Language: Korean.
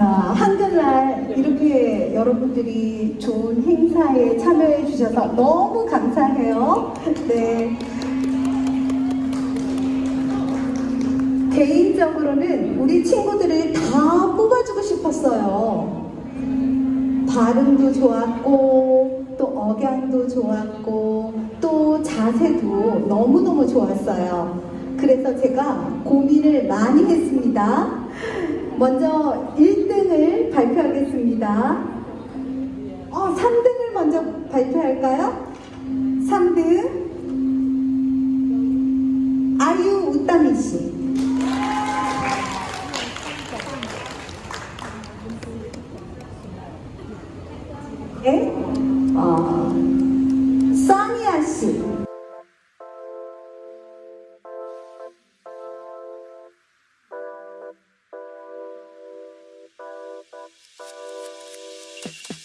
한글날 이렇게 여러분들이 좋은 행사에 참여해 주셔서 너무 감사해요. 네. 개인적으로는 우리 친구들을 다 뽑아주고 싶었어요. 발음도 좋았고, 또 억양도 좋았고, 또 자세도 너무너무 좋았어요. 그래서 제가 고민을 많이 했습니다. 먼저 1등을 발표하겠습니다. 어, 3등을 먼저 발표할까요? 3등 아유 우따미 씨. 네? 어, 써니아 씨.